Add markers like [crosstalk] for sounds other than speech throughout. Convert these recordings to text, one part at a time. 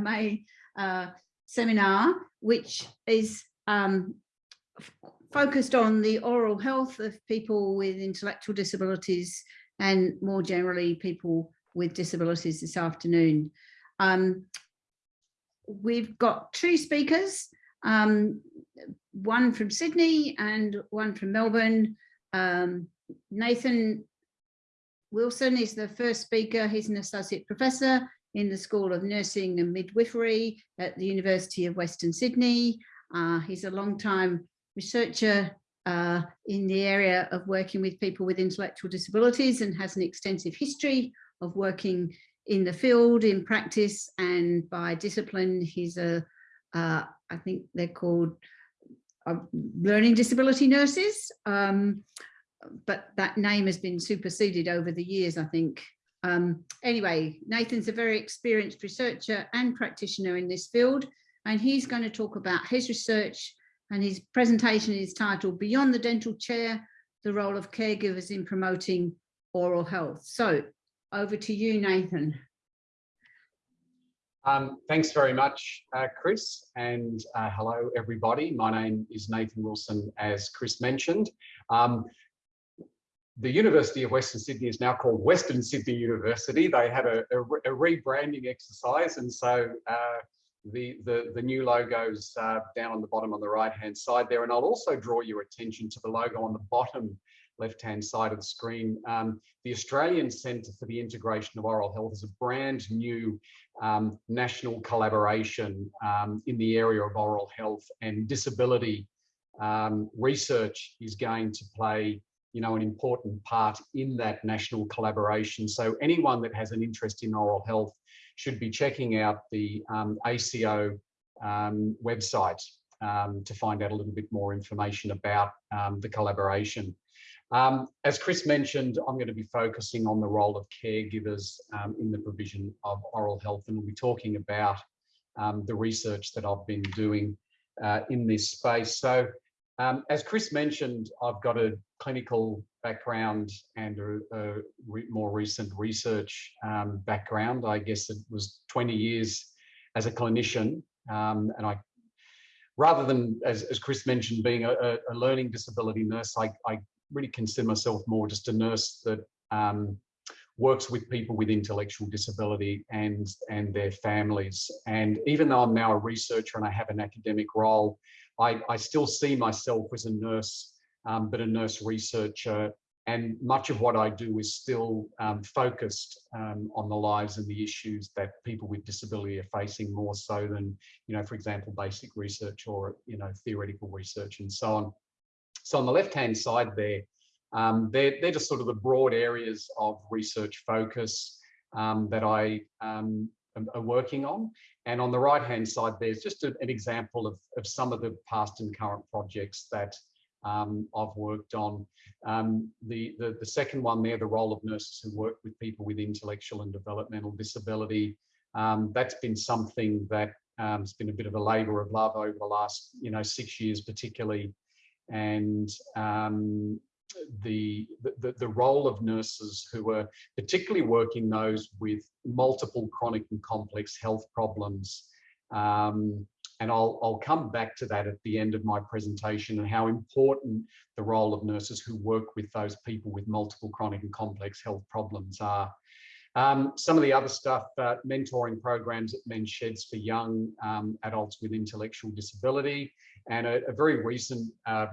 May uh, seminar, which is um, focused on the oral health of people with intellectual disabilities and more generally people with disabilities this afternoon. Um, we've got two speakers, um, one from Sydney and one from Melbourne. Um, Nathan Wilson is the first speaker. He's an associate professor in the School of Nursing and Midwifery at the University of Western Sydney. Uh, he's a long-time researcher uh, in the area of working with people with intellectual disabilities and has an extensive history of working in the field, in practice and by discipline. He's a, uh, I think they're called uh, learning disability nurses, um, but that name has been superseded over the years, I think. Um, anyway, Nathan's a very experienced researcher and practitioner in this field, and he's going to talk about his research and his presentation is titled Beyond the Dental Chair, the Role of Caregivers in Promoting Oral Health. So over to you, Nathan. Um, thanks very much, uh, Chris, and uh, hello, everybody. My name is Nathan Wilson, as Chris mentioned. Um, the University of Western Sydney is now called Western Sydney University. They had a, a, a rebranding exercise, and so uh, the, the, the new logos uh, down on the bottom on the right hand side there. And I'll also draw your attention to the logo on the bottom left hand side of the screen. Um, the Australian Centre for the Integration of Oral Health is a brand new um, national collaboration um, in the area of oral health and disability um, research is going to play you know, an important part in that national collaboration. So anyone that has an interest in oral health should be checking out the um, ACO um, website um, to find out a little bit more information about um, the collaboration. Um, as Chris mentioned, I'm going to be focusing on the role of caregivers um, in the provision of oral health, and we'll be talking about the research that I've been doing uh, in this space. So um, as Chris mentioned, I've got a clinical background and a, a re more recent research um, background. I guess it was 20 years as a clinician. Um, and I, rather than, as, as Chris mentioned, being a, a learning disability nurse, I, I, really consider myself more just a nurse that um, works with people with intellectual disability and, and their families. And even though I'm now a researcher and I have an academic role, I, I still see myself as a nurse, um, but a nurse researcher. And much of what I do is still um, focused um, on the lives and the issues that people with disability are facing more so than, you know, for example, basic research or, you know, theoretical research and so on. So on the left-hand side there, um, they're, they're just sort of the broad areas of research focus um, that I um, are working on. And on the right hand side, there's just a, an example of, of some of the past and current projects that um, I've worked on. Um, the, the, the, second one there, the role of nurses who work with people with intellectual and developmental disability. Um, that's been something that um, has been a bit of a labour of love over the last, you know, six years particularly. And um, the, the, the role of nurses who are particularly working those with multiple chronic and complex health problems. Um, and I'll, I'll come back to that at the end of my presentation and how important the role of nurses who work with those people with multiple chronic and complex health problems are. Um, some of the other stuff, uh, mentoring programs at Men's Sheds for young um, adults with intellectual disability, and a, a very recent uh,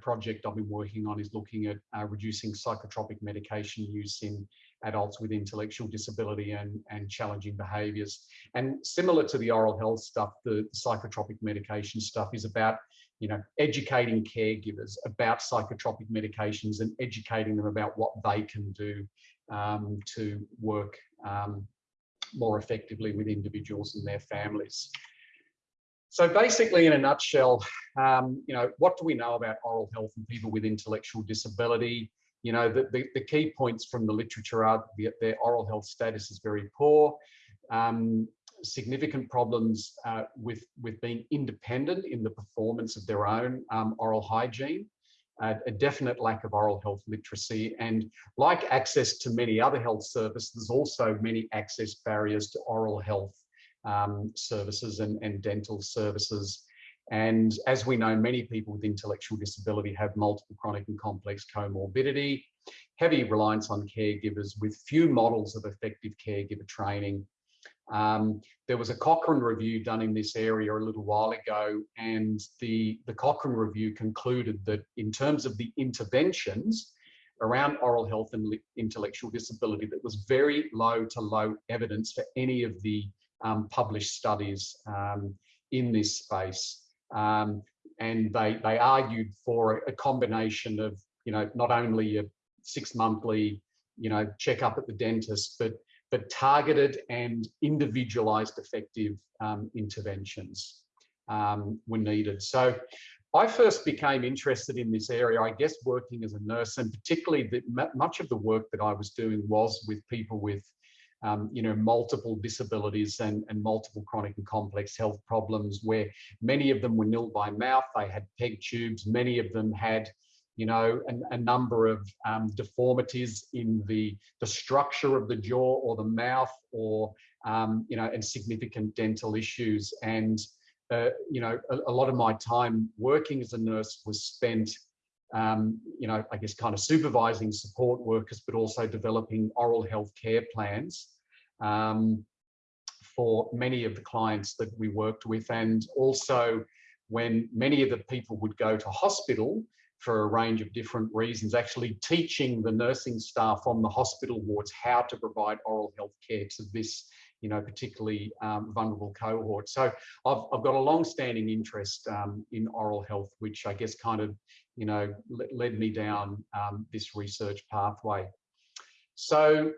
project I've been working on is looking at uh, reducing psychotropic medication use in adults with intellectual disability and, and challenging behaviours. And similar to the oral health stuff, the psychotropic medication stuff is about you know, educating caregivers about psychotropic medications and educating them about what they can do um, to work um, more effectively with individuals and their families. So basically, in a nutshell, um, you know, what do we know about oral health and people with intellectual disability? You know, the, the, the key points from the literature are that their oral health status is very poor, um, significant problems uh, with, with being independent in the performance of their own um, oral hygiene, uh, a definite lack of oral health literacy, and like access to many other health services, there's also many access barriers to oral health um, services and, and dental services. And as we know, many people with intellectual disability have multiple chronic and complex comorbidity, heavy reliance on caregivers with few models of effective caregiver training. Um, there was a Cochrane review done in this area a little while ago, and the, the Cochrane review concluded that in terms of the interventions around oral health and intellectual disability, that was very low to low evidence for any of the um, published studies um, in this space. Um, and they, they argued for a, combination of, you know, not only a six monthly, you know, checkup at the dentist, but but targeted and individualized effective um, interventions um, were needed. So I first became interested in this area, I guess, working as a nurse, and particularly that much of the work that I was doing was with people with, um, you know, multiple disabilities and, and multiple chronic and complex health problems, where many of them were nil by mouth, they had peg tubes, many of them had you know, a, a number of um, deformities in the, the structure of the jaw or the mouth or, um, you know, and significant dental issues. And, uh, you know, a, a, lot of my time working as a nurse was spent, um, you know, I guess kind of supervising support workers, but also developing oral health care plans um, for many of the clients that we worked with. And also when many of the people would go to hospital, for a range of different reasons, actually teaching the nursing staff on the hospital wards how to provide oral health care to this, you know, particularly um, vulnerable cohort. So I've, I've got a long-standing interest um, in oral health, which I guess kind of, you know, led me down um, this research pathway. So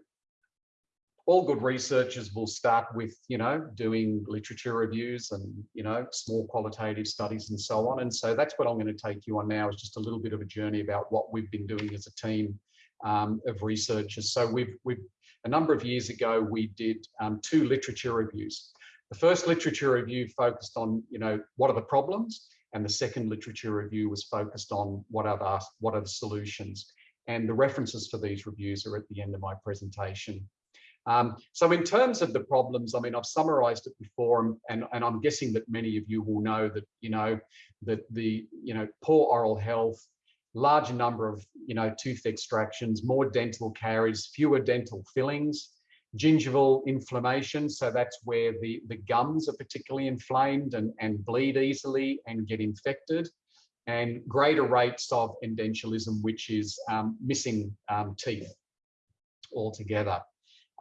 all good researchers will start with, you know, doing literature reviews and, you know, small qualitative studies and so on. And so that's what I'm going to take you on now is just a little bit of a journey about what we've been doing as a team um, of researchers. So we've, we've, a number of years ago, we did um, two literature reviews. The first literature review focused on, you know, what are the problems? And the second literature review was focused on what are the, what are the solutions? And the references for these reviews are at the end of my presentation. Um, so in terms of the problems, I mean, I've summarized it before and, and I'm guessing that many of you will know that, you know, that the, you know, poor oral health, larger number of, you know, tooth extractions, more dental caries, fewer dental fillings, gingival inflammation. So that's where the, the gums are particularly inflamed and, and bleed easily and get infected and greater rates of edentulism, which is um, missing um, teeth altogether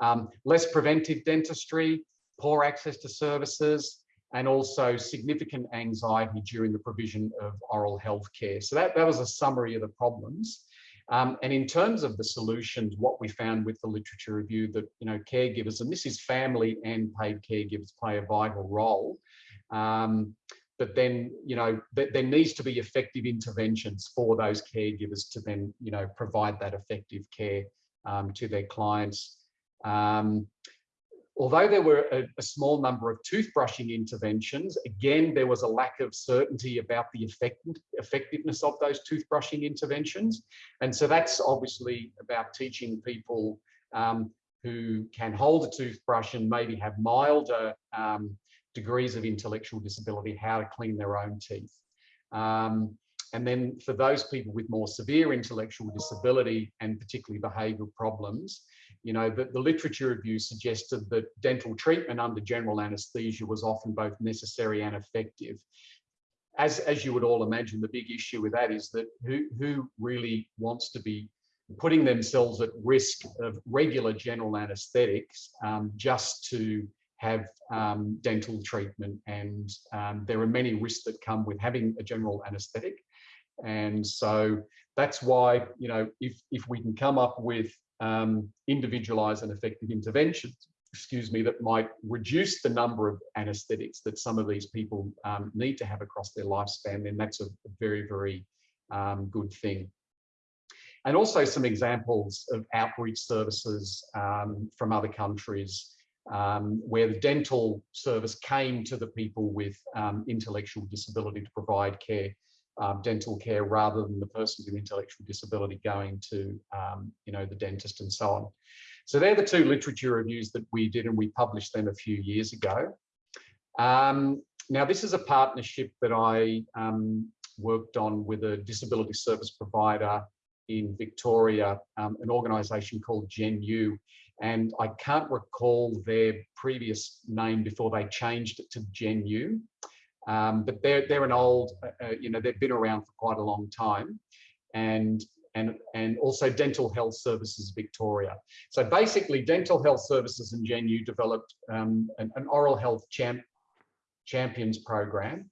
um, less preventive dentistry, poor access to services, and also significant anxiety during the provision of oral health care. So that, that was a summary of the problems. Um, and in terms of the solutions, what we found with the literature review that, you know, caregivers, and this is family and paid caregivers play a vital role. Um, but then, you know, th there needs to be effective interventions for those caregivers to then, you know, provide that effective care um, to their clients. Um, although there were a, a, small number of toothbrushing interventions, again, there was a lack of certainty about the effect, effectiveness of those toothbrushing interventions. And so that's obviously about teaching people um, who can hold a toothbrush and maybe have milder um, degrees of intellectual disability, how to clean their own teeth. Um, and then for those people with more severe intellectual disability and particularly behavioural problems, you know, the, the literature review suggested that dental treatment under general anaesthesia was often both necessary and effective. As, as you would all imagine, the big issue with that is that who, who really wants to be putting themselves at risk of regular general anaesthetics um, just to have um, dental treatment. And um, there are many risks that come with having a general anaesthetic. And so that's why, you know, if, if we can come up with um, individualized and effective interventions, excuse me, that might reduce the number of anesthetics that some of these people um, need to have across their lifespan, then that's a, very, very um, good thing. And also some examples of outreach services um, from other countries um, where the dental service came to the people with um, intellectual disability to provide care um, dental care rather than the person with intellectual disability going to, um, you know, the dentist and so on. So they're the two literature reviews that we did and we published them a few years ago. Um, now, this is a partnership that I um, worked on with a disability service provider in Victoria, um, an organisation called GenU. And I can't recall their previous name before they changed it to GenU. Um, but they're, they're an old, uh, uh, you know, they've been around for quite a long time. And and, and also Dental Health Services Victoria. So basically Dental Health Services and GenU developed um, an, an, oral health champ, champions program.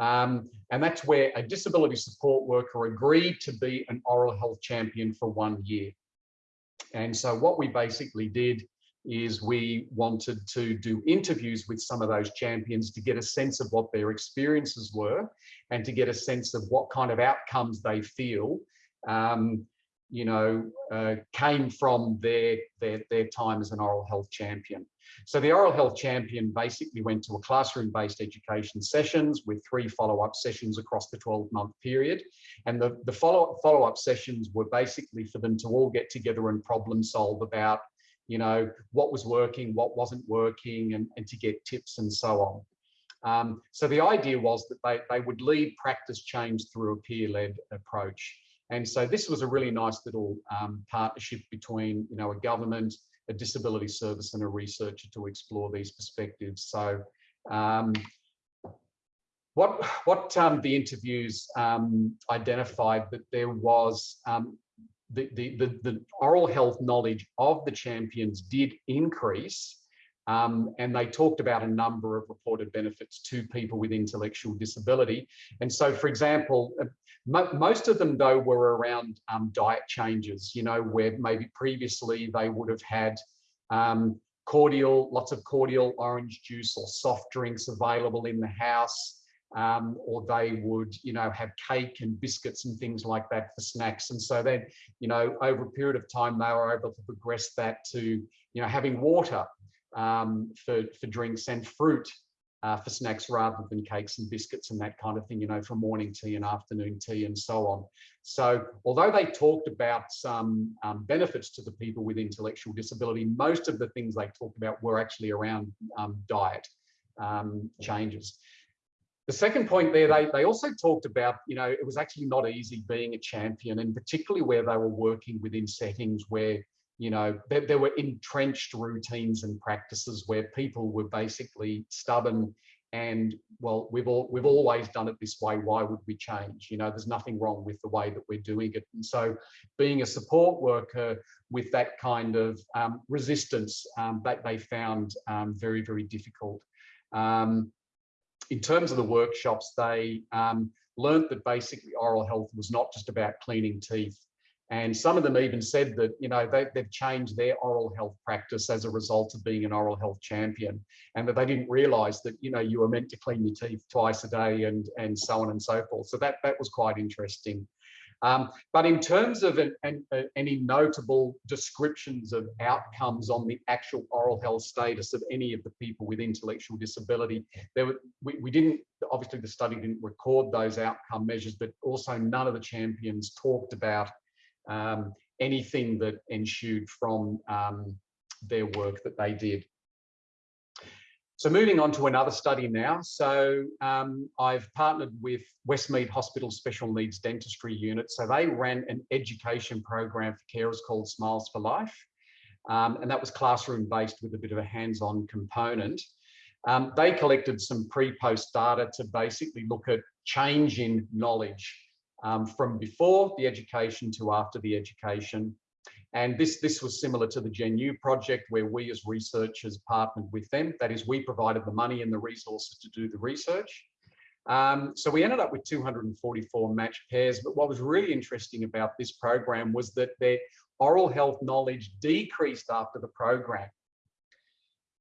Um, and that's where a disability support worker agreed to be an oral health champion for one year. And so what we basically did is we wanted to do interviews with some of those champions to get a sense of what their experiences were and to get a sense of what kind of outcomes they feel um, you know, uh, came from their, their, their time as an oral health champion. So the oral health champion basically went to a classroom-based education sessions with three follow-up sessions across the 12-month period. And the, the follow-up follow -up sessions were basically for them to all get together and problem solve about, you know, what was working, what wasn't working, and, and to get tips and so on. Um, so the idea was that they, they would lead practice change through a peer-led approach. And so this was a really nice little um, partnership between, you know, a government, a disability service and a researcher to explore these perspectives. So um, what, what um, the interviews um, identified that there was um, the, the, the, the oral health knowledge of the champions did increase um, and they talked about a number of reported benefits to people with intellectual disability. And so, for example, uh, mo most of them, though, were around um, diet changes, you know, where maybe previously they would have had um, cordial, lots of cordial orange juice or soft drinks available in the house. Um, or they would, you know, have cake and biscuits and things like that for snacks. And so then, you know, over a period of time, they were able to progress that to, you know, having water um, for, for drinks and fruit uh, for snacks rather than cakes and biscuits and that kind of thing, you know, for morning tea and afternoon tea and so on. So although they talked about some um, benefits to the people with intellectual disability, most of the things they talked about were actually around um, diet um, changes. The second point there, they, they also talked about, you know, it was actually not easy being a champion and particularly where they were working within settings where you know, there, there, were entrenched routines and practices where people were basically stubborn and well, we've all we've always done it this way. Why would we change? You know, there's nothing wrong with the way that we're doing it. And so, being a support worker with that kind of um, resistance, um, that they found um, very very difficult. Um, in terms of the workshops, they um, learned that basically oral health was not just about cleaning teeth. And some of them even said that, you know, they, have changed their oral health practice as a result of being an oral health champion and that they didn't realize that, you know, you were meant to clean your teeth twice a day and, and so on and so forth. So that, that was quite interesting. Um, but in terms of an, an, uh, any notable descriptions of outcomes on the actual oral health status of any of the people with intellectual disability, there were, we, we didn't, obviously the study didn't record those outcome measures, but also none of the champions talked about um, anything that ensued from um, their work that they did. So moving on to another study now. So um, I've partnered with Westmead Hospital Special Needs Dentistry Unit. So they ran an education program for carers called Smiles for Life. Um, and that was classroom based with a bit of a hands-on component. Um, they collected some pre-post data to basically look at change in knowledge um, from before the education to after the education. And this, this was similar to the GenU project where we as researchers partnered with them. That is, we provided the money and the resources to do the research. Um, so we ended up with 244 matched pairs. But what was really interesting about this program was that their oral health knowledge decreased after the program.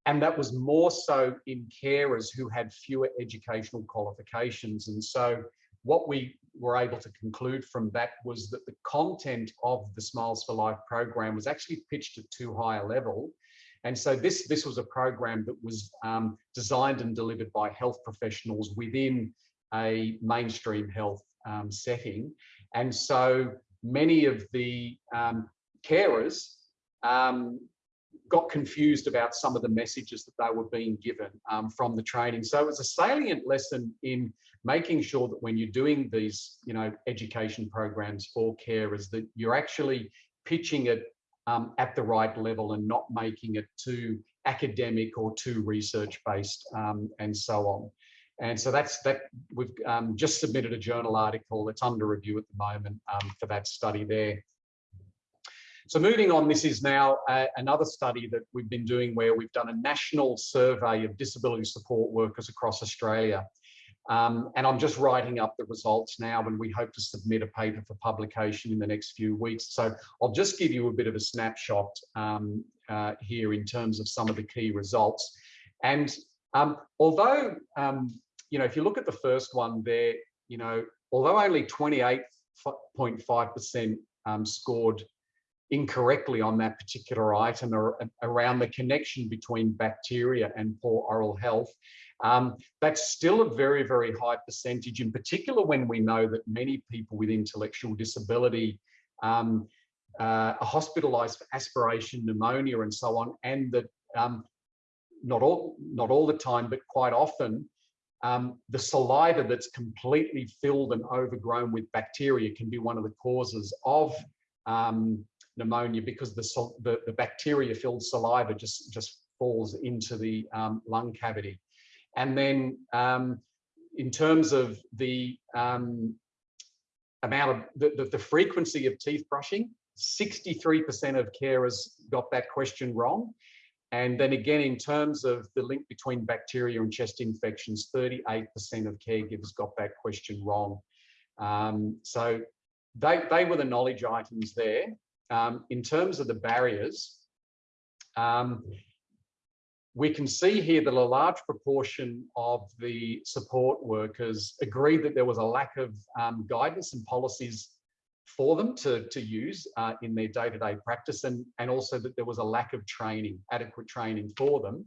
And that was more so in carers who had fewer educational qualifications. And so what we were able to conclude from that was that the content of the Smiles for Life program was actually pitched at too high a level. And so this, this was a program that was um, designed and delivered by health professionals within a mainstream health um, setting. And so many of the um, carers, um, got confused about some of the messages that they were being given um, from the training. So it was a salient lesson in making sure that when you're doing these, you know, education programs for carers, that you're actually pitching it um, at the right level and not making it too academic or too research based um, and so on. And so that's that we've um, just submitted a journal article that's under review at the moment um, for that study there. So moving on, this is now uh, another study that we've been doing where we've done a national survey of disability support workers across Australia. Um, and I'm just writing up the results now and we hope to submit a paper for publication in the next few weeks. So I'll just give you a bit of a snapshot um, uh, here in terms of some of the key results. And um, although, um, you know, if you look at the first one there, you know, although only 28.5% um, scored incorrectly on that particular item or around the connection between bacteria and poor oral health. Um, that's still a very, very high percentage, in particular when we know that many people with intellectual disability um, uh, are hospitalized for aspiration pneumonia and so on, and that um, not all not all the time, but quite often, um, the saliva that's completely filled and overgrown with bacteria can be one of the causes of um, pneumonia because the, the, the bacteria-filled saliva just, just falls into the um, lung cavity. And then um, in terms of the um, amount of the, the, the, frequency of teeth brushing, 63% of carers got that question wrong. And then again, in terms of the link between bacteria and chest infections, 38% of caregivers got that question wrong. Um, so they, they were the knowledge items there um, in terms of the barriers, um, we can see here that a large proportion of the support workers agreed that there was a lack of um, guidance and policies for them to, to use uh, in their day-to-day -day practice and, and also that there was a lack of training, adequate training for them.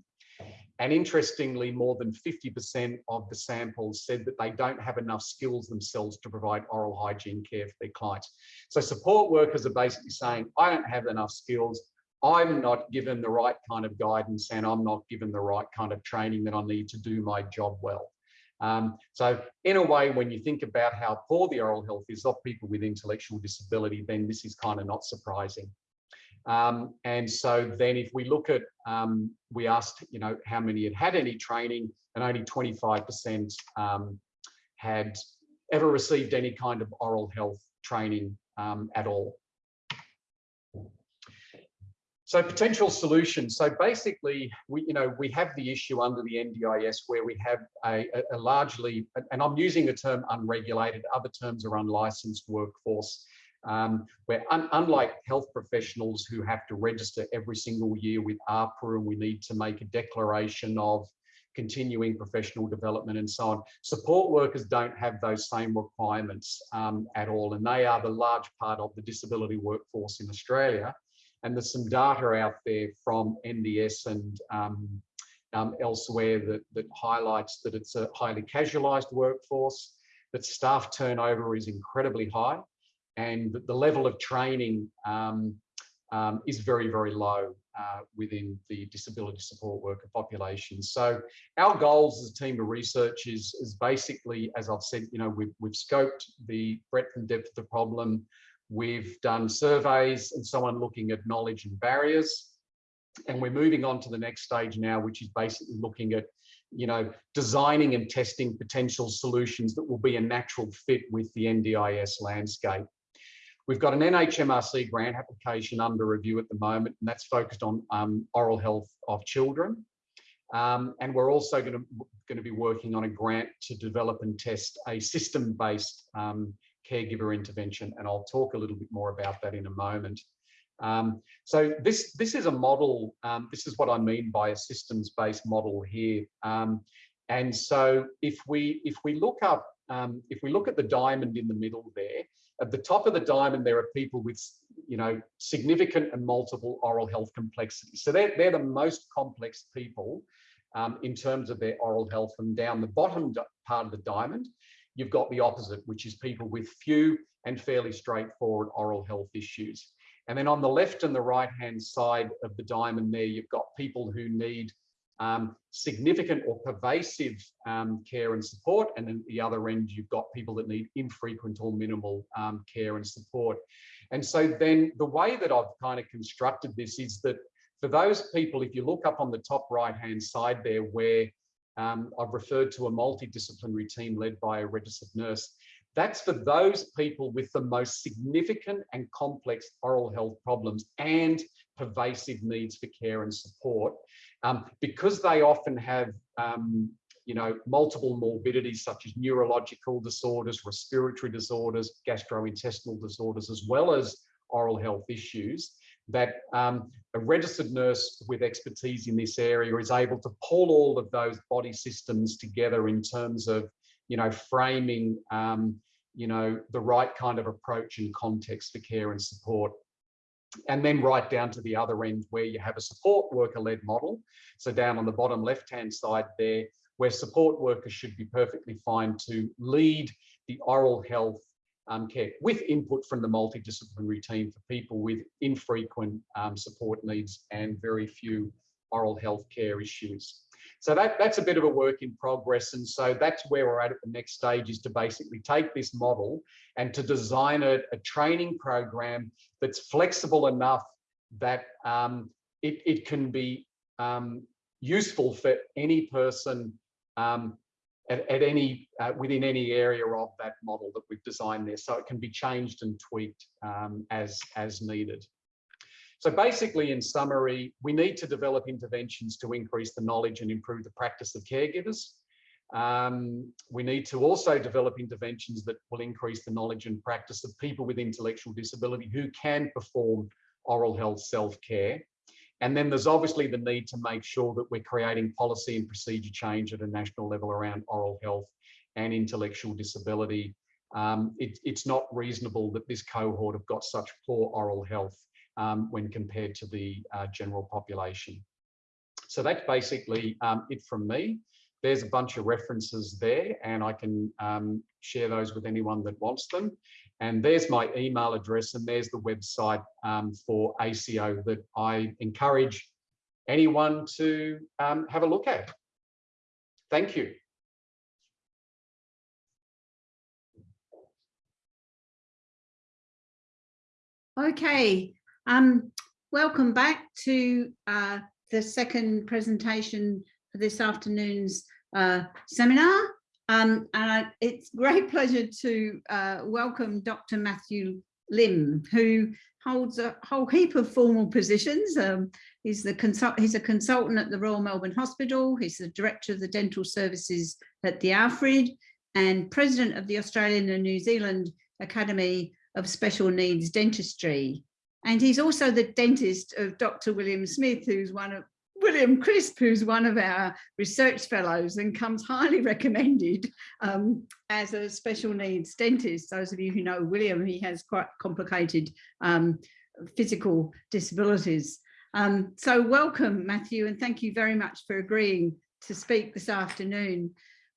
And interestingly, more than 50% of the samples said that they don't have enough skills themselves to provide oral hygiene care for their clients. So support workers are basically saying, I don't have enough skills. I'm not given the right kind of guidance and I'm not given the right kind of training that I need to do my job well. Um, so in a way, when you think about how poor the oral health is of people with intellectual disability, then this is kind of not surprising. Um, and so then if we look at, um, we asked, you know, how many had had any training and only 25% um, had ever received any kind of oral health training um, at all. So potential solutions. So basically, we, you know, we have the issue under the NDIS where we have a, a, largely, and I'm using the term unregulated, other terms are unlicensed workforce um, where un unlike health professionals who have to register every single year with AHPRA and we need to make a declaration of continuing professional development and so on. Support workers don't have those same requirements um, at all, and they are the large part of the disability workforce in Australia. And there's some data out there from NDS and um, um, elsewhere that, that highlights that it's a highly casualised workforce, that staff turnover is incredibly high, and the level of training um, um, is very, very low uh, within the disability support worker population. So our goals as a team of research is, is basically, as I've said, you know, we've, we've scoped the breadth and depth of the problem. We've done surveys and so on looking at knowledge and barriers. And we're moving on to the next stage now, which is basically looking at you know, designing and testing potential solutions that will be a natural fit with the NDIS landscape. We've got an NHMRC grant application under review at the moment, and that's focused on um, oral health of children. Um, and we're also going to, going to be working on a grant to develop and test a system-based um, caregiver intervention, and I'll talk a little bit more about that in a moment. Um, so this this is a model. Um, this is what I mean by a systems-based model here. Um, and so if we if we look up um, if we look at the diamond in the middle there, at the top of the diamond, there are people with, you know, significant and multiple oral health complexity. So they're, they're the most complex people um, in terms of their oral health. And down the bottom part of the diamond, you've got the opposite, which is people with few and fairly straightforward oral health issues. And then on the left and the right hand side of the diamond there, you've got people who need um, significant or pervasive um, care and support. And then the other end, you've got people that need infrequent or minimal um, care and support. And so then the way that I've kind of constructed this is that for those people, if you look up on the top right hand side there where um, I've referred to a multidisciplinary team led by a registered nurse, that's for those people with the most significant and complex oral health problems and pervasive needs for care and support. Um, because they often have um, you know, multiple morbidities such as neurological disorders, respiratory disorders, gastrointestinal disorders, as well as oral health issues, that um, a registered nurse with expertise in this area is able to pull all of those body systems together in terms of, you know, framing, um, you know, the right kind of approach and context for care and support and then right down to the other end where you have a support worker led model. So down on the bottom left hand side there, where support workers should be perfectly fine to lead the oral health um, care with input from the multidisciplinary team for people with infrequent um, support needs and very few oral health care issues. So that, that's a bit of a work in progress. And so that's where we're at at the next stage is to basically take this model and to design a, a training program that's flexible enough that um, it, it can be um, useful for any person um, at, at, any uh, within any area of that model that we've designed there. So it can be changed and tweaked um, as, as needed. So basically, in summary, we need to develop interventions to increase the knowledge and improve the practice of caregivers. Um, we need to also develop interventions that will increase the knowledge and practice of people with intellectual disability who can perform oral health self-care. And then there's obviously the need to make sure that we're creating policy and procedure change at a national level around oral health and intellectual disability. Um, it, it's not reasonable that this cohort have got such poor oral health um, when compared to the uh, general population. So that's basically um, it from me. There's a bunch of references there and I can um, share those with anyone that wants them. And there's my email address and there's the website um, for ACO that I encourage anyone to um, have a look at. Thank you. Okay, um, welcome back to uh, the second presentation for this afternoon's uh, seminar. Um, and I, it's great [laughs] pleasure to uh, welcome Dr. Matthew Lim, who holds a whole heap of formal positions. Um, he's the consult he's a consultant at the Royal Melbourne Hospital. He's the director of the dental services at the Alfred and president of the Australian and New Zealand Academy of Special Needs Dentistry. And he's also the dentist of Dr. William Smith, who's one of William Crisp, who's one of our research fellows and comes highly [laughs] recommended um, as a special needs dentist. Those of you who know William, he has quite complicated um, physical disabilities. Um, so welcome, Matthew, and thank you very much for agreeing to speak this afternoon.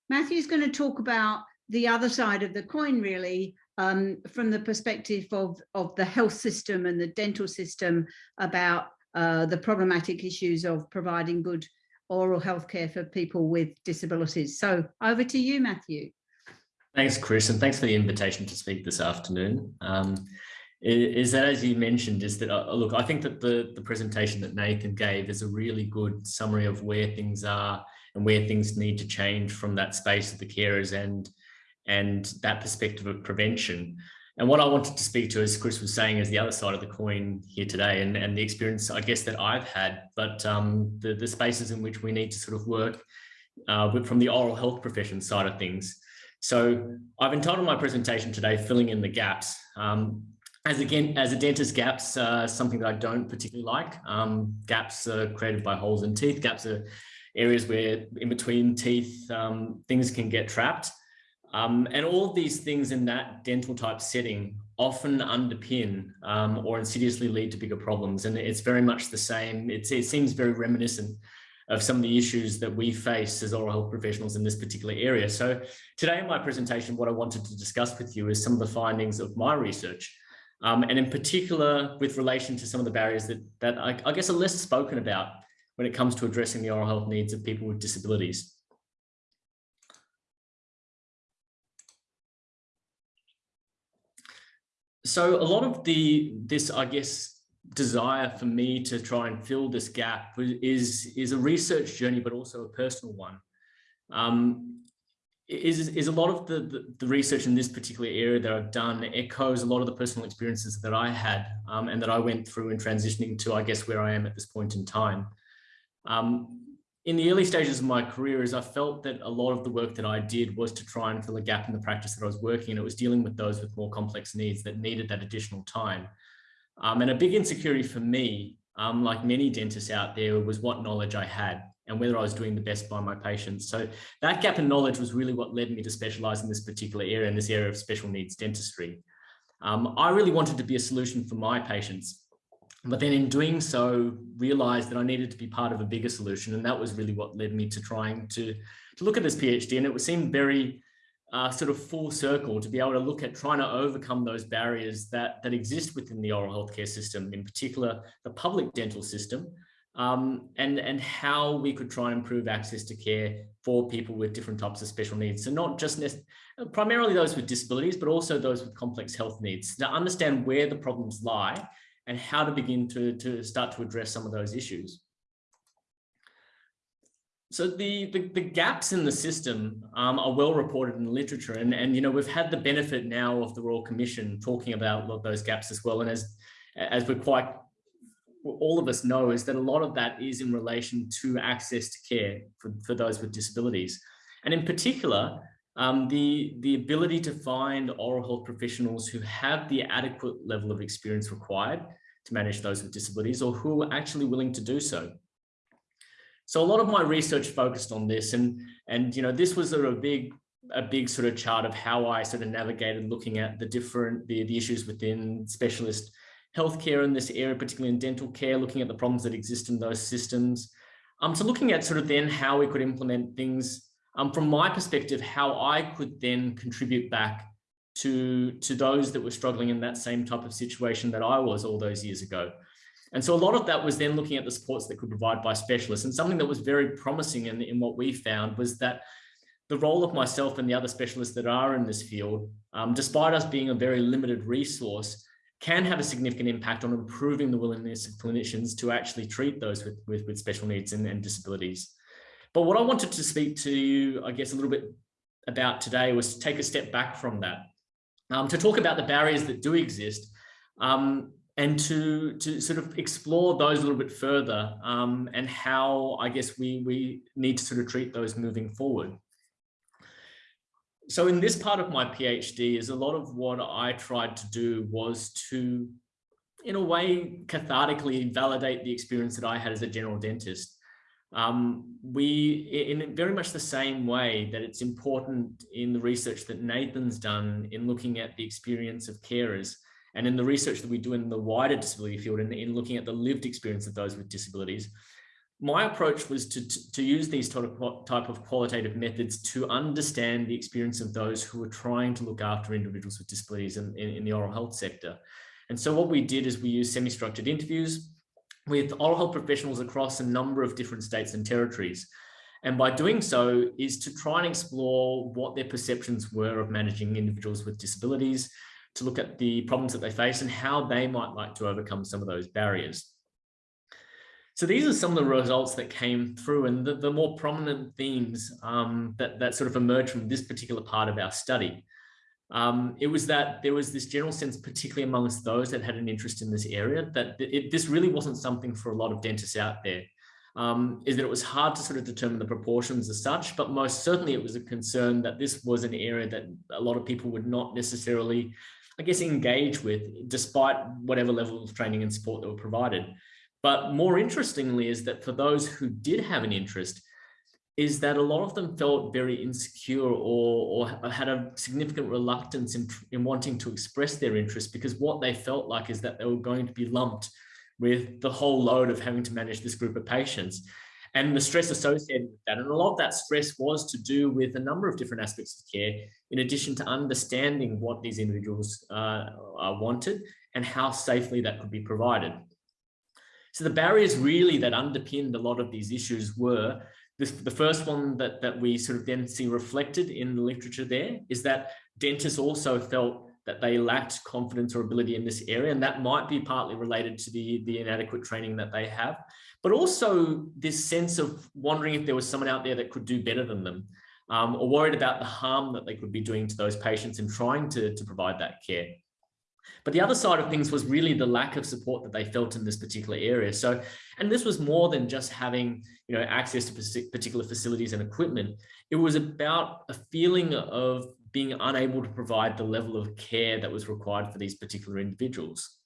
Matthew's going to talk about the other side of the coin, really, um, from the perspective of, of the health system and the dental system about uh, the problematic issues of providing good oral health care for people with disabilities. So over to you, Matthew. Thanks, Chris, and thanks for the invitation to speak this afternoon. Um, is that, as you mentioned, is that, uh, look, I think that the, the presentation that Nathan gave is a really good summary of where things are and where things need to change from that space of the carers and and that perspective of prevention. And what I wanted to speak to, as Chris was saying, is the other side of the coin here today and, and the experience, I guess, that I've had, but um, the, the spaces in which we need to sort of work uh, from the oral health profession side of things. So I've entitled my presentation today, Filling in the Gaps. Um, as again, as a dentist, gaps are something that I don't particularly like. Um, gaps are created by holes in teeth. Gaps are areas where in between teeth, um, things can get trapped. Um, and all of these things in that dental type setting often underpin um, or insidiously lead to bigger problems. And it's very much the same. It's, it seems very reminiscent of some of the issues that we face as oral health professionals in this particular area. So today in my presentation, what I wanted to discuss with you is some of the findings of my research. Um, and in particular, with relation to some of the barriers that, that I, I guess are less spoken about when it comes to addressing the oral health needs of people with disabilities. So a lot of the, this, I guess, desire for me to try and fill this gap is, is a research journey, but also a personal one. Um, is, is a lot of the, the, the, research in this particular area that I've done echoes a lot of the personal experiences that I had um, and that I went through in transitioning to, I guess, where I am at this point in time. Um, in the early stages of my career is I felt that a lot of the work that I did was to try and fill a gap in the practice that I was working and it was dealing with those with more complex needs that needed that additional time. Um, and a big insecurity for me, um, like many dentists out there, was what knowledge I had and whether I was doing the best by my patients. So that gap in knowledge was really what led me to specialize in this particular area, in this area of special needs dentistry. Um, I really wanted to be a solution for my patients, but then in doing so, realized that I needed to be part of a bigger solution. And that was really what led me to trying to, to look at this PhD. And it seemed very uh, sort of full circle to be able to look at trying to overcome those barriers that, that exist within the oral healthcare system, in particular, the public dental system, um, and, and how we could try and improve access to care for people with different types of special needs. So not just primarily those with disabilities, but also those with complex health needs to understand where the problems lie and how to begin to, to start to address some of those issues. So the, the, the, gaps in the system um, are well reported in the literature and, and, you know, we've had the benefit now of the Royal Commission talking about those gaps as well. And as, as we're quite, all of us know is that a lot of that is in relation to access to care for, for those with disabilities. And in particular, um, the, the ability to find oral health professionals who have the adequate level of experience required to manage those with disabilities or who are actually willing to do so. So a lot of my research focused on this and, and you know, this was a big, a big sort of chart of how I sort of navigated looking at the different, the, the issues within specialist healthcare in this area, particularly in dental care, looking at the problems that exist in those systems. Um, so looking at sort of then how we could implement things um, from my perspective, how I could then contribute back to, to those that were struggling in that same type of situation that I was all those years ago. And so a lot of that was then looking at the supports that could provide by specialists. And something that was very promising in, in what we found was that the role of myself and the other specialists that are in this field, um, despite us being a very limited resource, can have a significant impact on improving the willingness of clinicians to actually treat those with, with, with special needs and, and disabilities. But what I wanted to speak to you, I guess, a little bit about today was to take a step back from that, um, to talk about the barriers that do exist um, and to, to sort of explore those a little bit further um, and how I guess we, we need to sort of treat those moving forward. So in this part of my PhD is a lot of what I tried to do was to, in a way, cathartically validate the experience that I had as a general dentist um, we, in very much the same way that it's important in the research that Nathan's done in looking at the experience of carers and in the research that we do in the wider disability field and in, in looking at the lived experience of those with disabilities, my approach was to, to, to, use these type of, qualitative methods to understand the experience of those who are trying to look after individuals with disabilities in, in, in the oral health sector. And so what we did is we used semi-structured interviews, with oral health professionals across a number of different states and territories. And by doing so is to try and explore what their perceptions were of managing individuals with disabilities, to look at the problems that they face and how they might like to overcome some of those barriers. So these are some of the results that came through and the, the more prominent themes um, that, that sort of emerged from this particular part of our study um, it was that there was this general sense, particularly amongst those that had an interest in this area, that it, this really wasn't something for a lot of dentists out there. Um, is that it was hard to sort of determine the proportions as such, but most certainly it was a concern that this was an area that a lot of people would not necessarily, I guess, engage with, despite whatever level of training and support that were provided. But more interestingly is that for those who did have an interest, is that a lot of them felt very insecure or, or had a significant reluctance in, in wanting to express their interest because what they felt like is that they were going to be lumped with the whole load of having to manage this group of patients. and the stress associated with that. And a lot of that stress was to do with a number of different aspects of care, in addition to understanding what these individuals uh, wanted and how safely that could be provided. So the barriers really that underpinned a lot of these issues were this, the first one that, that we sort of then see reflected in the literature there is that dentists also felt that they lacked confidence or ability in this area. And that might be partly related to the, the inadequate training that they have, but also this sense of wondering if there was someone out there that could do better than them um, or worried about the harm that they could be doing to those patients and trying to, to provide that care. But the other side of things was really the lack of support that they felt in this particular area. So, and this was more than just having, you know, access to particular facilities and equipment. It was about a feeling of being unable to provide the level of care that was required for these particular individuals.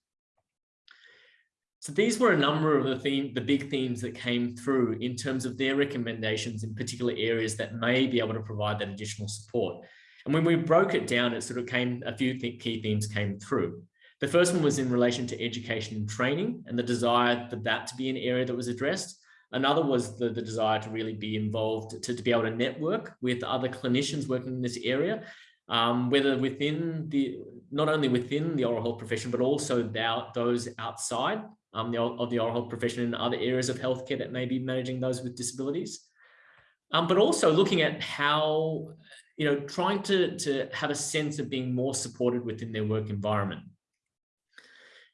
So these were a number of the theme, the big themes that came through in terms of their recommendations in particular areas that may be able to provide that additional support. And when we broke it down, it sort of came, a few th key themes came through. The first one was in relation to education and training and the desire for that to be an area that was addressed. Another was the, the desire to really be involved, to, to be able to network with other clinicians working in this area, um, whether within the, not only within the oral health profession, but also the, those outside um, the, of the oral health profession in other areas of healthcare that may be managing those with disabilities. Um, but also looking at how, you know, trying to, to have a sense of being more supported within their work environment.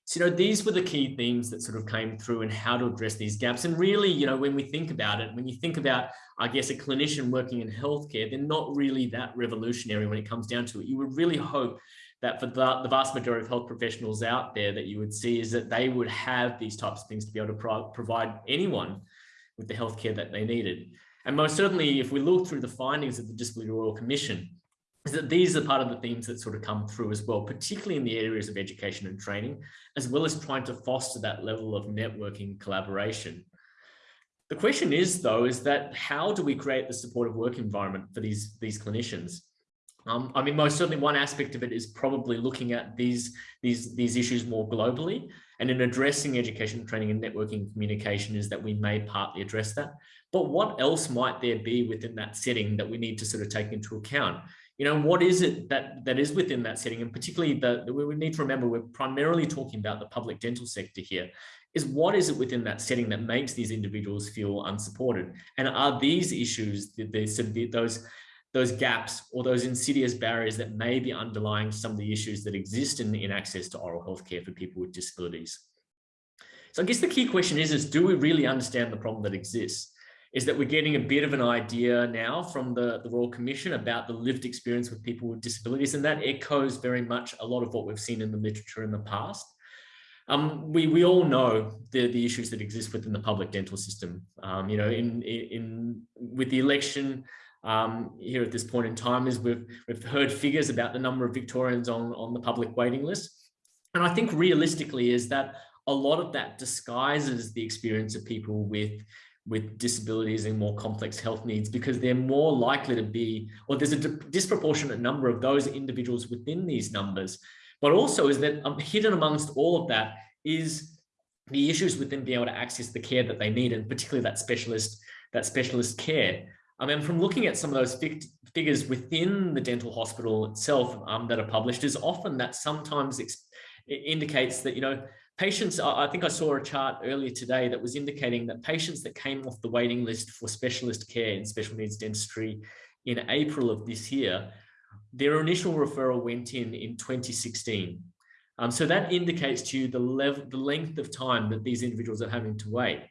So, you know, these were the key themes that sort of came through and how to address these gaps. And really, you know, when we think about it, when you think about, I guess, a clinician working in healthcare, they're not really that revolutionary when it comes down to it. You would really hope that for the, the vast majority of health professionals out there that you would see is that they would have these types of things to be able to pro provide anyone with the healthcare that they needed. And most certainly, if we look through the findings of the Disability Royal Commission, is that these are part of the themes that sort of come through as well, particularly in the areas of education and training, as well as trying to foster that level of networking collaboration. The question is, though, is that how do we create the supportive work environment for these, these clinicians? Um, I mean, most certainly one aspect of it is probably looking at these, these, these issues more globally and in addressing education, training and networking communication is that we may partly address that. But what else might there be within that setting that we need to sort of take into account? you know, what is it that that is within that setting? And particularly the, we need to remember, we're primarily talking about the public dental sector here, is what is it within that setting that makes these individuals feel unsupported? And are these issues, those, those gaps or those insidious barriers that may be underlying some of the issues that exist in, in access to oral health care for people with disabilities? So I guess the key question is, is do we really understand the problem that exists? Is that we're getting a bit of an idea now from the, the Royal Commission about the lived experience with people with disabilities, and that echoes very much a lot of what we've seen in the literature in the past. Um, we, we all know the, the issues that exist within the public dental system. Um, you know, in, in, with the election um, here at this point in time, is we've, we've heard figures about the number of Victorians on, on the public waiting list. And I think realistically is that a lot of that disguises the experience of people with with disabilities and more complex health needs because they're more likely to be, or there's a disproportionate number of those individuals within these numbers. But also is that um, hidden amongst all of that is the issues with them being able to access the care that they need, and particularly that specialist, that specialist care. I mean, from looking at some of those fig figures within the dental hospital itself um, that are published is often that sometimes it indicates that, you know, Patients, I think I saw a chart earlier today that was indicating that patients that came off the waiting list for specialist care in special needs dentistry in April of this year, their initial referral went in in 2016. Um, so that indicates to you the level, the length of time that these individuals are having to wait.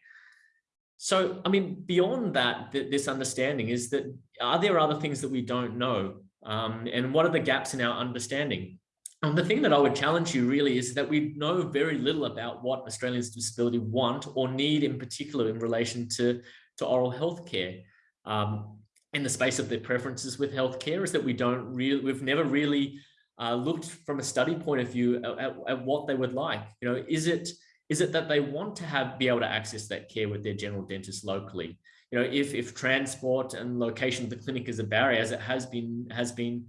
So, I mean, beyond that, th this understanding is that are there other things that we don't know? Um, and what are the gaps in our understanding? And the thing that I would challenge you really is that we know very little about what Australians with disability want or need in particular in relation to, to oral health care. Um, in the space of their preferences with healthcare is that we don't really, we've never really uh, looked from a study point of view at, at, what they would like. You know, is it is it that they want to have be able to access that care with their general dentist locally? You know, if if transport and location of the clinic is a barrier, as it has been has been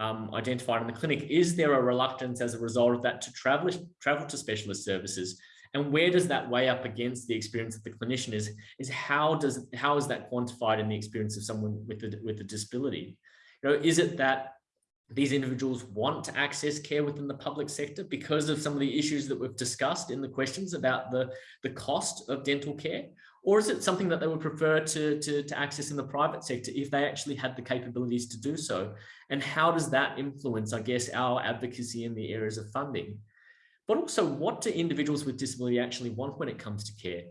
um, identified in the clinic, is there a reluctance as a result of that to travel, travel to specialist services? And where does that weigh up against the experience of the clinician is, is how does how is that quantified in the experience of someone with a, with a disability? You know, is it that these individuals want to access care within the public sector because of some of the issues that we've discussed in the questions about the, the cost of dental care? Or is it something that they would prefer to, to, to access in the private sector if they actually had the capabilities to do so? And how does that influence, I guess, our advocacy in the areas of funding? But also, what do individuals with disability actually want when it comes to care?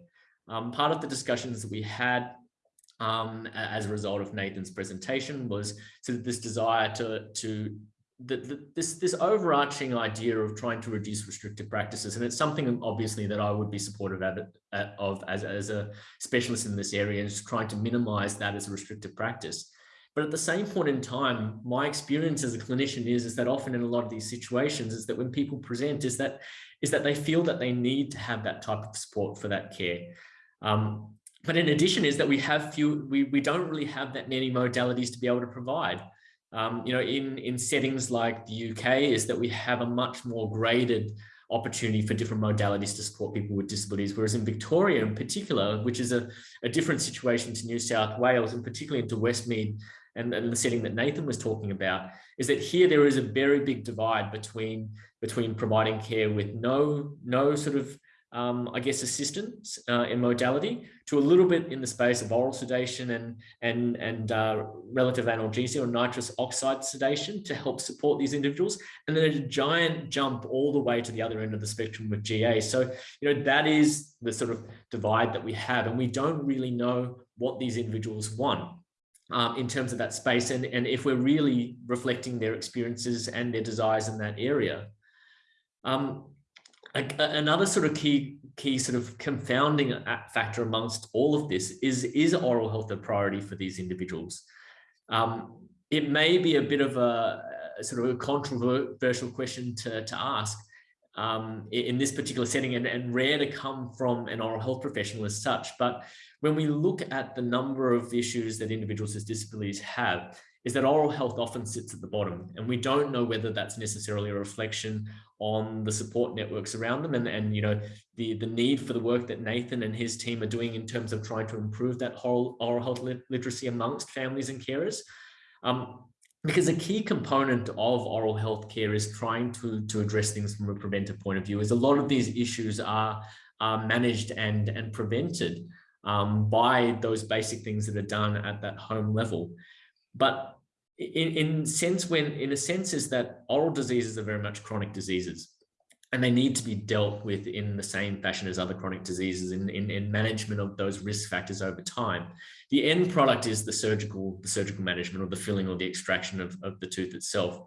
Um, part of the discussions that we had um, as a result of Nathan's presentation was sort of this desire to, to the, the, this, this overarching idea of trying to reduce restrictive practices. And it's something obviously that I would be supportive of, of as, as a specialist in this area is trying to minimize that as a restrictive practice. But at the same point in time, my experience as a clinician is, is that often in a lot of these situations is that when people present is that, is that they feel that they need to have that type of support for that care. Um, but in addition is that we have few, we, we don't really have that many modalities to be able to provide. Um, you know, in, in settings like the UK is that we have a much more graded opportunity for different modalities to support people with disabilities. Whereas in Victoria in particular, which is a, a different situation to New South Wales and particularly into Westmead and, and the setting that Nathan was talking about, is that here there is a very big divide between, between providing care with no, no sort of um, I guess, assistance uh, in modality to a little bit in the space of oral sedation and, and, and uh, relative analgesia or nitrous oxide sedation to help support these individuals. And then a giant jump all the way to the other end of the spectrum with GA. So, you know, that is the sort of divide that we have. And we don't really know what these individuals want. Um, in terms of that space and, and if we're really reflecting their experiences and their desires in that area. Um, another sort of key key sort of confounding factor amongst all of this is is oral health a priority for these individuals? Um, it may be a bit of a, a, sort of a controversial question to, to ask um, in this particular setting and, and rare to come from an oral health professional as such but when we look at the number of issues that individuals with disabilities have is that oral health often sits at the bottom and we don't know whether that's necessarily a reflection on the support networks around them and, and you know the the need for the work that Nathan and his team are doing in terms of trying to improve that whole oral health literacy amongst families and carers. Um, because a key component of oral health care is trying to to address things from a preventive point of view is a lot of these issues are are managed and and prevented um, by those basic things that are done at that home level. But in, in sense when in a sense is that oral diseases are very much chronic diseases and they need to be dealt with in the same fashion as other chronic diseases in, in, in, management of those risk factors over time. The end product is the surgical, the surgical management or the filling or the extraction of, of the tooth itself.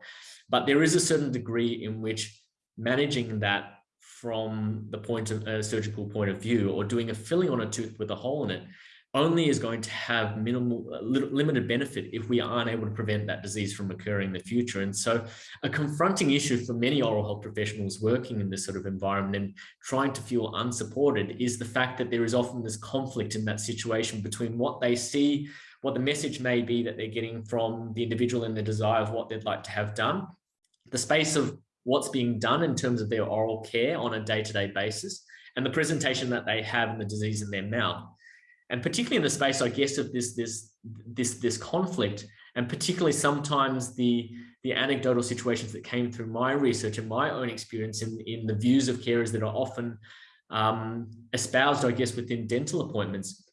But there is a certain degree in which managing that from the point of a surgical point of view or doing a filling on a tooth with a hole in it only is going to have minimal uh, limited benefit if we aren't able to prevent that disease from occurring in the future. And so a confronting issue for many oral health professionals working in this sort of environment and trying to feel unsupported is the fact that there is often this conflict in that situation between what they see what the message may be that they're getting from the individual and the desire of what they'd like to have done the space of what's being done in terms of their oral care on a day-to-day -day basis and the presentation that they have in the disease in their mouth and particularly in the space, I guess, of this this this this conflict, and particularly sometimes the the anecdotal situations that came through my research and my own experience in in the views of carers that are often um, espoused, I guess, within dental appointments,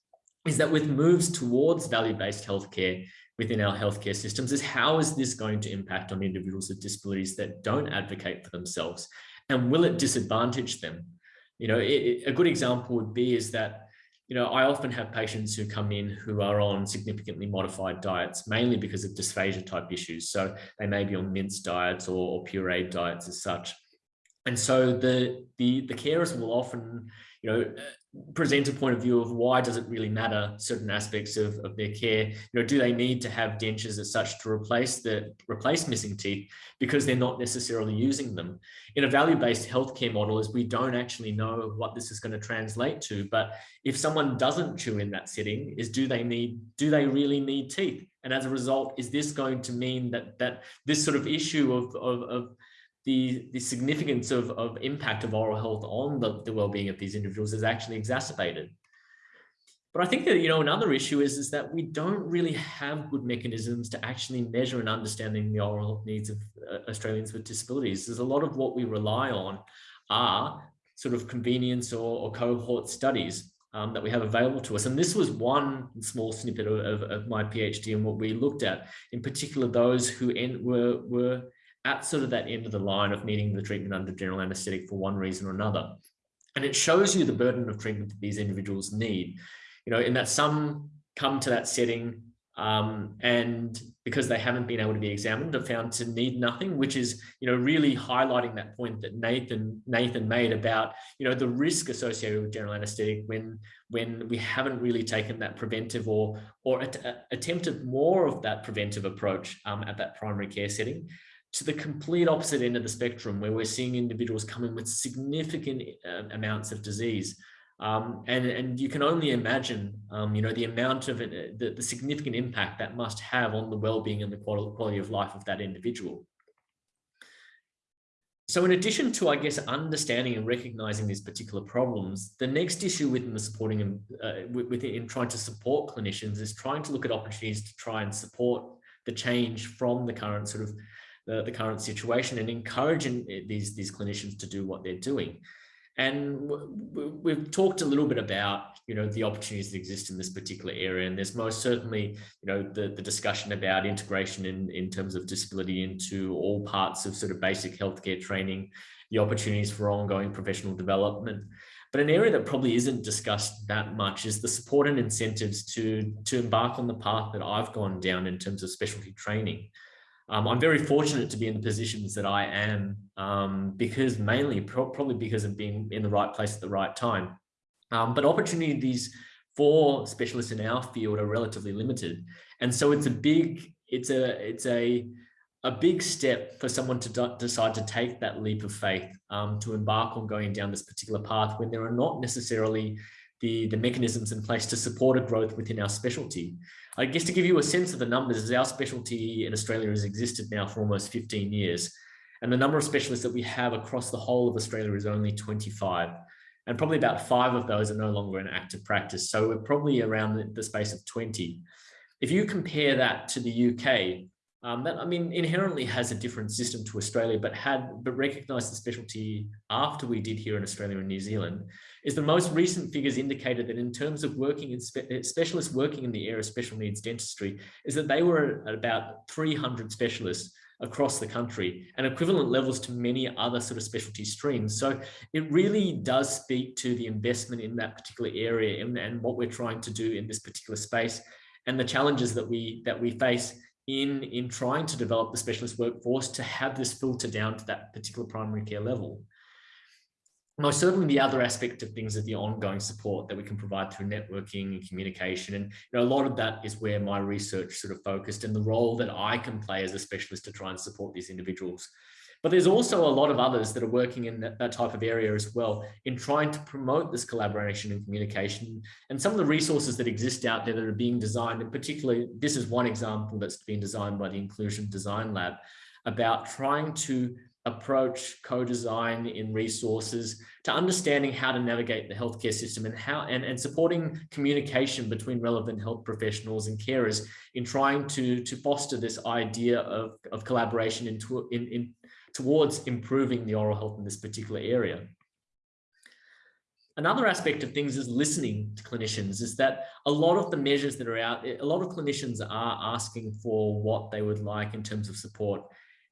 is that with moves towards value-based healthcare within our healthcare systems, is how is this going to impact on individuals with disabilities that don't advocate for themselves, and will it disadvantage them? You know, it, a good example would be is that you know, I often have patients who come in who are on significantly modified diets, mainly because of dysphagia type issues. So they may be on minced diets or, or pureed diets as such. And so the, the, the carers will often, you know, present a point of view of why does it really matter certain aspects of, of their care? You know do they need to have dentures as such to replace the replace missing teeth because they're not necessarily using them? In a value-based healthcare model is we don't actually know what this is going to translate to but if someone doesn't chew in that setting is do they need do they really need teeth? And as a result is this going to mean that that this sort of issue of, of, of the, the significance of, of impact of oral health on the, the well-being of these individuals is actually exacerbated. But I think that, you know, another issue is, is that we don't really have good mechanisms to actually measure and understanding the oral health needs of uh, Australians with disabilities. There's a lot of what we rely on are sort of convenience or, or cohort studies um, that we have available to us. And this was one small snippet of, of, of my PhD and what we looked at, in particular, those who were, were at sort of that end of the line of needing the treatment under general anesthetic for one reason or another. And it shows you the burden of treatment that these individuals need you know, in that some come to that setting um, and because they haven't been able to be examined are found to need nothing, which is, you know, really highlighting that point that Nathan Nathan made about, you know, the risk associated with general anesthetic when when we haven't really taken that preventive or or uh, attempted more of that preventive approach um, at that primary care setting to the complete opposite end of the spectrum where we're seeing individuals coming with significant uh, amounts of disease um, and, and you can only imagine, um, you know, the amount of it, the, the significant impact that must have on the well-being and the quality of life of that individual. So in addition to, I guess, understanding and recognizing these particular problems, the next issue within the supporting uh, within trying to support clinicians is trying to look at opportunities to try and support the change from the current sort of the, the current situation and encouraging eh, these, these clinicians to do what they're doing. And we've talked a little bit about, you know, the opportunities that exist in this particular area. And there's most certainly, you know, the, the discussion about integration in, in terms of disability into all parts of sort of basic healthcare training, the opportunities for ongoing professional development. But an area that probably isn't discussed that much is the support and incentives to, to embark on the path that I've gone down in terms of specialty training. Um, I'm very fortunate to be in the positions that I am um, because mainly pro probably because of being in the right place at the right time. Um, but opportunities for specialists in our field are relatively limited. And so it's a big, it's a, it's a, a big step for someone to decide to take that leap of faith um, to embark on going down this particular path when there are not necessarily the, the mechanisms in place to support a growth within our specialty. I guess to give you a sense of the numbers, our specialty in Australia has existed now for almost 15 years. And the number of specialists that we have across the whole of Australia is only 25. And probably about five of those are no longer in active practice. So we're probably around the space of 20. If you compare that to the UK, um, that I mean inherently has a different system to Australia, but had but recognised the specialty after we did here in Australia and New Zealand, is the most recent figures indicated that in terms of working in spe uh, specialists working in the area of special needs dentistry, is that they were at about 300 specialists across the country and equivalent levels to many other sort of specialty streams. So it really does speak to the investment in that particular area and, and what we're trying to do in this particular space and the challenges that we that we face in, in trying to develop the specialist workforce to have this filter down to that particular primary care level. Most certainly the other aspect of things is the ongoing support that we can provide through networking and communication. And you know, a lot of that is where my research sort of focused and the role that I can play as a specialist to try and support these individuals. But there's also a lot of others that are working in that, that, type of area as well in trying to promote this collaboration and communication. And some of the resources that exist out there that are being designed, and particularly this is one example that's been designed by the Inclusion Design Lab about trying to approach co-design in resources to understanding how to navigate the healthcare system and how and, and supporting communication between relevant health professionals and carers in trying to to foster this idea of, of collaboration into in, in towards improving the oral health in this particular area. Another aspect of things is listening to clinicians is that a lot of the measures that are out, a lot of clinicians are asking for what they would like in terms of support.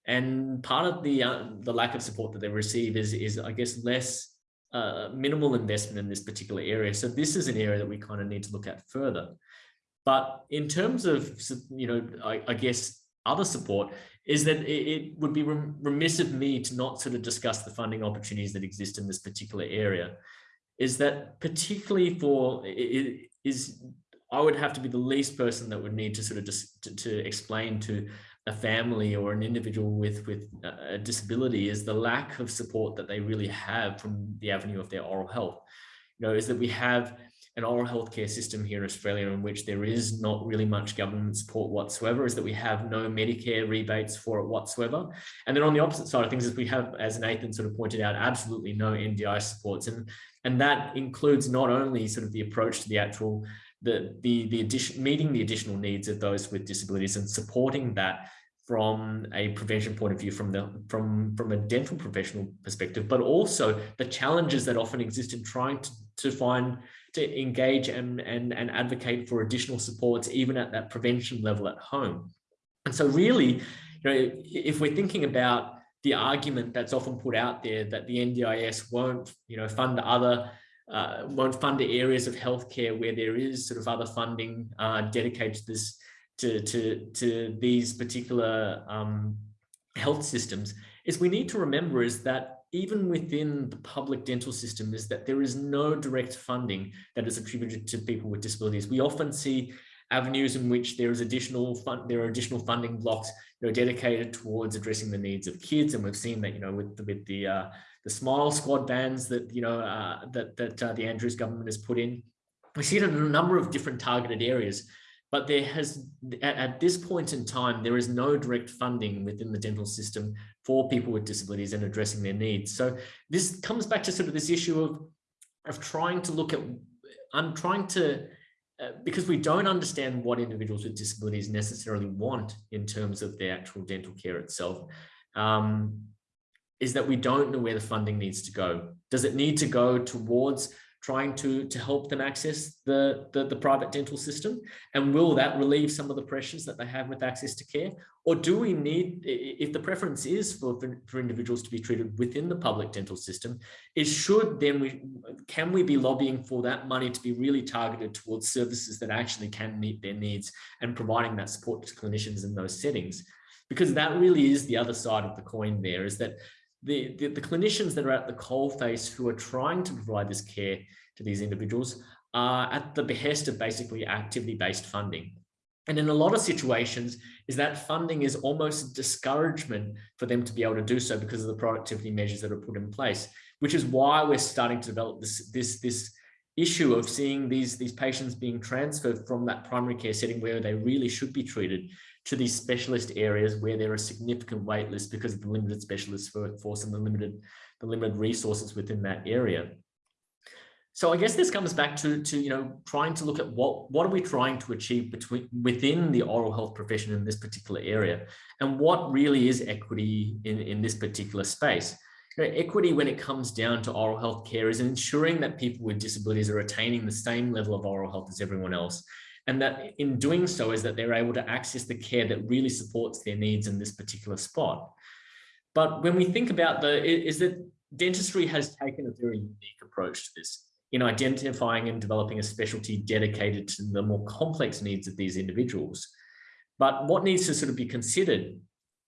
And part of the, uh, the lack of support that they receive is, is I guess, less uh, minimal investment in this particular area. So this is an area that we kind of need to look at further. But in terms of, you know, I, I guess other support, is that it, would be remiss of me to not sort of discuss the funding opportunities that exist in this particular area. Is that particularly for, it is I would have to be the least person that would need to sort of just to, to explain to a family or an individual with with a disability is the lack of support that they really have from the avenue of their oral health. You know, is that we have an oral healthcare system here in Australia in which there is not really much government support whatsoever is that we have no Medicare rebates for it whatsoever. And then on the opposite side of things is we have, as Nathan sort of pointed out, absolutely no NDIS supports. And, and that includes not only sort of the approach to the actual, the, the, the addition, meeting the additional needs of those with disabilities and supporting that from a prevention point of view from the from from a dental professional perspective but also the challenges that often exist in trying to, to find to engage and, and, and advocate for additional supports, even at that prevention level at home. And so really, you know, if we're thinking about the argument that's often put out there that the NDIS won't, you know, fund other, uh, won't fund areas of healthcare where there is sort of other funding uh, dedicated to this, to, to, to these particular um, health systems, is we need to remember is that even within the public dental system is that there is no direct funding that is attributed to people with disabilities. We often see avenues in which there is additional fund, there are additional funding blocks you know, dedicated towards addressing the needs of kids. And we've seen that, you know, with the, with the, uh, the smile squad vans that, you know, uh, that, that uh, the Andrews government has put in. We see it in a number of different targeted areas but there has at, at, this point in time there is no direct funding within the dental system for people with disabilities and addressing their needs. So this comes back to sort of this issue of of trying to look at i'm trying to uh, because we don't understand what individuals with disabilities necessarily want in terms of their actual dental care itself um, is that we don't know where the funding needs to go. Does it need to go towards trying to, to help them access the, the, the, private dental system? And will that relieve some of the pressures that they have with access to care? Or do we need, if the preference is for, for, for individuals to be treated within the public dental system, is should then we, can we be lobbying for that money to be really targeted towards services that actually can meet their needs and providing that support to clinicians in those settings? Because that really is the other side of the coin there is that the, the, the clinicians that are at the coalface who are trying to provide this care to these individuals are at the behest of basically activity-based funding. And in a lot of situations is that funding is almost a discouragement for them to be able to do so because of the productivity measures that are put in place, which is why we're starting to develop this, this, this issue of seeing these, these patients being transferred from that primary care setting where they really should be treated to these specialist areas where there are significant wait lists because of the limited specialist workforce and the limited, the limited resources within that area. So I guess this comes back to, to you know, trying to look at what, what are we trying to achieve between within the oral health profession in this particular area and what really is equity in, in this particular space. You know, equity when it comes down to oral health care is ensuring that people with disabilities are attaining the same level of oral health as everyone else and that in doing so is that they're able to access the care that really supports their needs in this particular spot. But when we think about the, is that dentistry has taken a very unique approach to this in identifying and developing a specialty dedicated to the more complex needs of these individuals. But what needs to sort of be considered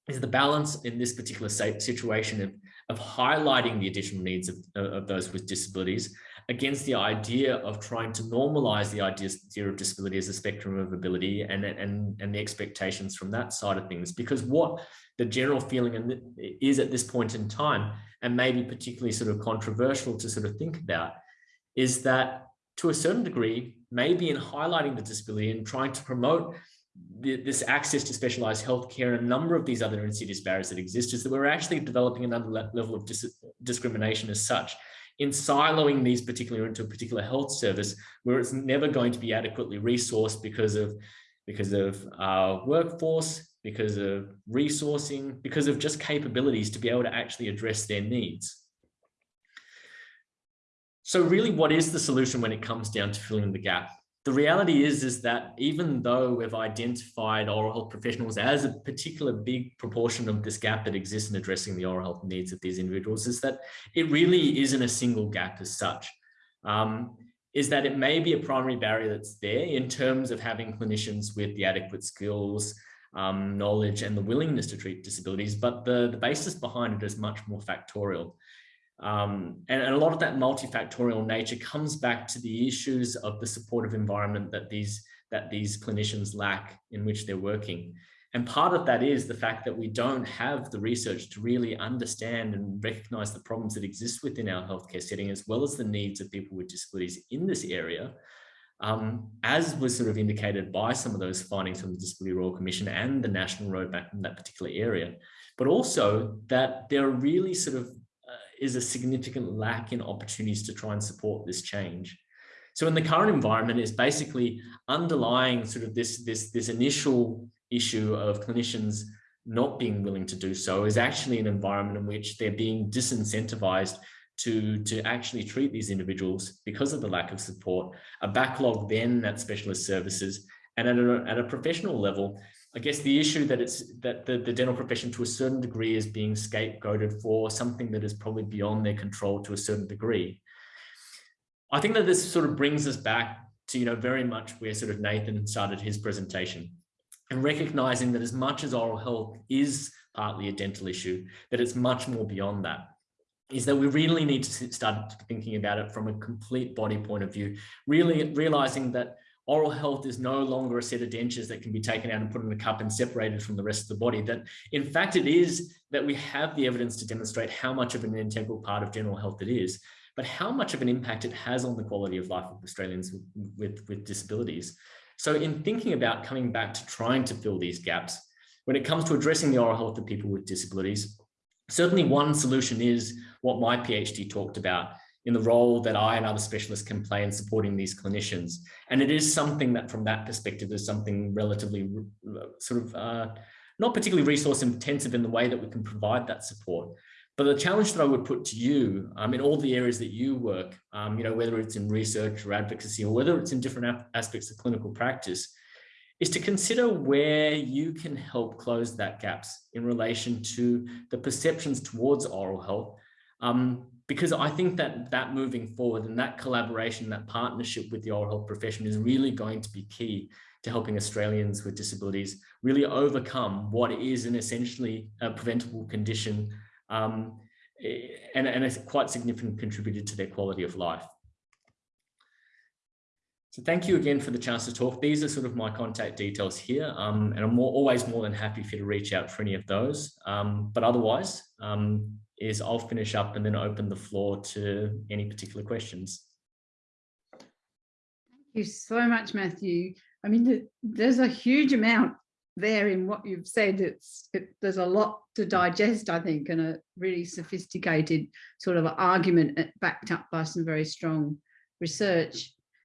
is the balance in this particular situation of, of highlighting the additional needs of, of those with disabilities against the idea of trying to normalize the idea of disability as a spectrum of ability and, and, and the expectations from that side of things. Because what the general feeling is at this point in time, and maybe particularly sort of controversial to sort of think about, is that to a certain degree, maybe in highlighting the disability and trying to promote this access to specialized healthcare and a number of these other insidious barriers that exist is that we're actually developing another level of dis discrimination as such in siloing these particular into a particular health service where it's never going to be adequately resourced because of because of our workforce, because of resourcing, because of just capabilities to be able to actually address their needs. So really, what is the solution when it comes down to filling the gap? The reality is, is that even though we've identified oral health professionals as a particular big proportion of this gap that exists in addressing the oral health needs of these individuals, is that it really isn't a single gap as such. Um, is that it may be a primary barrier that's there in terms of having clinicians with the adequate skills, um, knowledge and the willingness to treat disabilities, but the, the basis behind it is much more factorial. Um, and, and, a lot of that multifactorial nature comes back to the issues of the supportive environment that these that these clinicians lack in which they're working. And part of that is the fact that we don't have the research to really understand and recognize the problems that exist within our healthcare setting, as well as the needs of people with disabilities in this area. Um, as was sort of indicated by some of those findings from the Disability Royal Commission and the national roadmap in that particular area, but also that there are really sort of is a significant lack in opportunities to try and support this change. So in the current environment is basically underlying sort of this, this, this initial issue of clinicians not being willing to do so is actually an environment in which they're being disincentivized to, to actually treat these individuals because of the lack of support, a backlog then at specialist services, and at a, at a professional level, I guess the issue that it's that the, the dental profession to a certain degree is being scapegoated for something that is probably beyond their control to a certain degree. I think that this sort of brings us back to, you know, very much where sort of Nathan started his presentation and recognizing that as much as oral health is partly a dental issue, that it's much more beyond that is that we really need to start thinking about it from a complete body point of view, really realizing that oral health is no longer a set of dentures that can be taken out and put in a cup and separated from the rest of the body. That in fact, it is that we have the evidence to demonstrate how much of an integral part of general health it is, but how much of an impact it has on the quality of life of Australians with, with, with disabilities. So in thinking about coming back to trying to fill these gaps, when it comes to addressing the oral health of people with disabilities, certainly one solution is what my PhD talked about in the role that I and other specialists can play in supporting these clinicians. And it is something that from that perspective is something relatively sort of uh, not particularly resource intensive in the way that we can provide that support. But the challenge that I would put to you um, in all the areas that you work, um, you know, whether it's in research or advocacy or whether it's in different aspects of clinical practice, is to consider where you can help close that gaps in relation to the perceptions towards oral health. Um, because I think that that moving forward and that collaboration, that partnership with the oral health profession is really going to be key to helping Australians with disabilities really overcome what is an essentially a preventable condition um, and, and a quite significant contributor to their quality of life. So thank you again for the chance to talk. These are sort of my contact details here, um, and I'm more, always more than happy for you to reach out for any of those. Um, but otherwise, um, is I'll finish up and then open the floor to any particular questions. Thank you so much, Matthew. I mean, there's a huge amount there in what you've said. It's it, there's a lot to digest, I think, and a really sophisticated sort of argument uh, backed up by some very strong research.